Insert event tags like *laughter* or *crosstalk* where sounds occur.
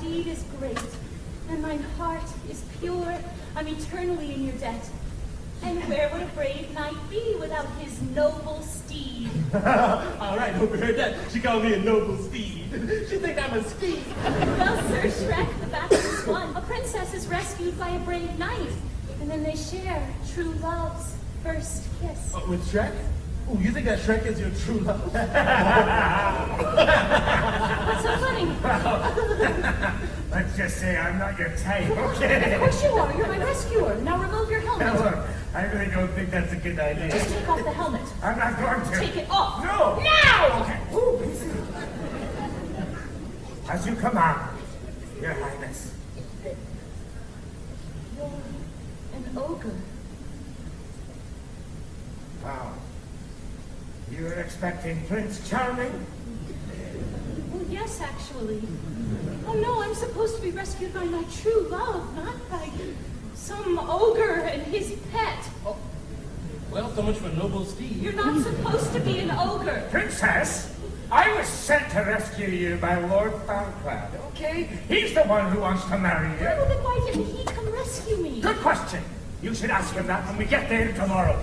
deed is great, and mine heart is pure. I'm eternally in your debt. And where would a brave knight be without his noble steed? *laughs* All right, overheard that. She called me a noble steed. *laughs* She think I'm a steed. Well, Sir Shrek, the battle is won. A princess is rescued by a brave knight, and then they share true love's first kiss. Uh, with Shrek? Ooh, you think that Shrek is your true love? *laughs* Let's just say I'm not your type, Of okay? course you are. You're my rescuer. Now remove your Now helmet. look, I really don't think that's a good idea. Just take off the helmet. I'm not going to. Take it off. No! Now! Okay. Ooh, easy. As you command, Your Highness. You're an ogre. Wow. You were expecting Prince Charming? Well, yes, actually. No, I'm supposed to be rescued by my true love, not by some ogre and his pet. Oh, well, so much for noble steed. You're not supposed to be an ogre. Princess, I was sent to rescue you by Lord Farquaad, okay? He's the one who wants to marry Well, you. then why didn't he come rescue me? Good question. You should ask him that when we get there tomorrow.